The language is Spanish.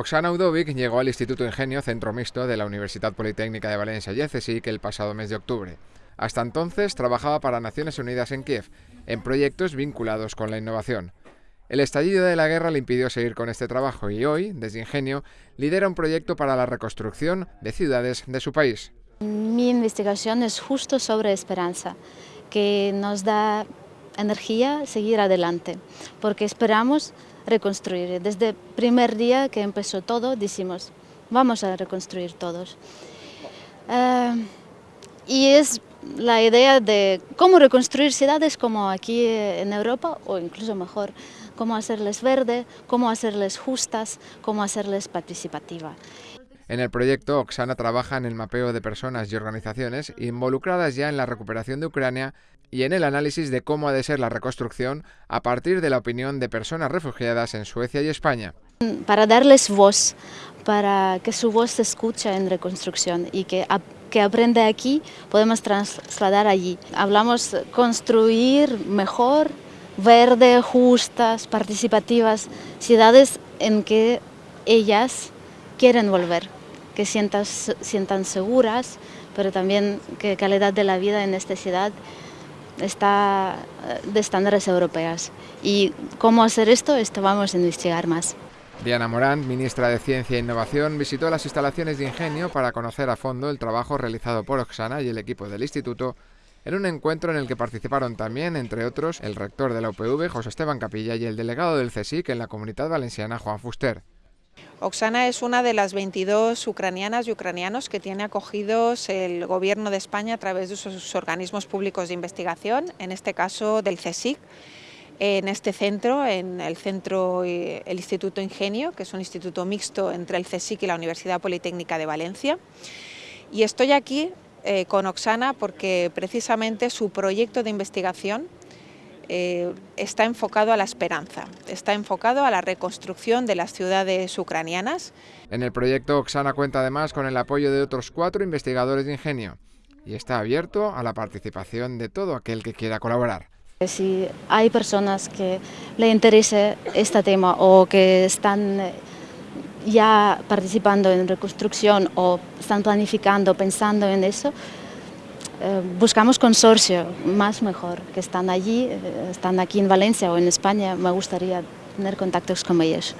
Oksana Udovic llegó al Instituto Ingenio Centro Mixto de la Universidad Politécnica de Valencia y CSIC el pasado mes de octubre. Hasta entonces trabajaba para Naciones Unidas en Kiev, en proyectos vinculados con la innovación. El estallido de la guerra le impidió seguir con este trabajo y hoy, desde Ingenio, lidera un proyecto para la reconstrucción de ciudades de su país. Mi investigación es justo sobre esperanza, que nos da energía seguir adelante, porque esperamos reconstruir. Desde el primer día que empezó todo, decimos, vamos a reconstruir todos. Uh, y es la idea de cómo reconstruir ciudades como aquí en Europa, o incluso mejor, cómo hacerles verde, cómo hacerles justas, cómo hacerles participativa. En el proyecto, Oksana trabaja en el mapeo de personas y organizaciones involucradas ya en la recuperación de Ucrania y en el análisis de cómo ha de ser la reconstrucción a partir de la opinión de personas refugiadas en Suecia y España. Para darles voz, para que su voz se escuche en reconstrucción y que, que aprende aquí, podemos trasladar allí. Hablamos construir mejor, verde, justas, participativas, ciudades en que ellas quieren volver que sientan, sientan seguras, pero también que calidad de la vida en esta ciudad está eh, de estándares europeas. ¿Y cómo hacer esto? Esto vamos a investigar más. Diana Morán, ministra de Ciencia e Innovación, visitó las instalaciones de Ingenio para conocer a fondo el trabajo realizado por Oxana y el equipo del instituto en un encuentro en el que participaron también, entre otros, el rector de la UPV, José Esteban Capilla, y el delegado del CSIC en la Comunidad Valenciana, Juan Fuster. Oksana es una de las 22 ucranianas y ucranianos que tiene acogidos el Gobierno de España a través de sus organismos públicos de investigación, en este caso del CSIC, en este centro, en el centro, eh, el Instituto Ingenio, que es un instituto mixto entre el CSIC y la Universidad Politécnica de Valencia. Y estoy aquí eh, con Oksana porque precisamente su proyecto de investigación eh, está enfocado a la esperanza, está enfocado a la reconstrucción de las ciudades ucranianas. En el proyecto Oksana cuenta además con el apoyo de otros cuatro investigadores de ingenio y está abierto a la participación de todo aquel que quiera colaborar. Si hay personas que le interese este tema o que están eh, ya participando en reconstrucción o están planificando, pensando en eso, eh, buscamos consorcio, más mejor, que están allí, eh, están aquí en Valencia o en España, me gustaría tener contactos con ellos.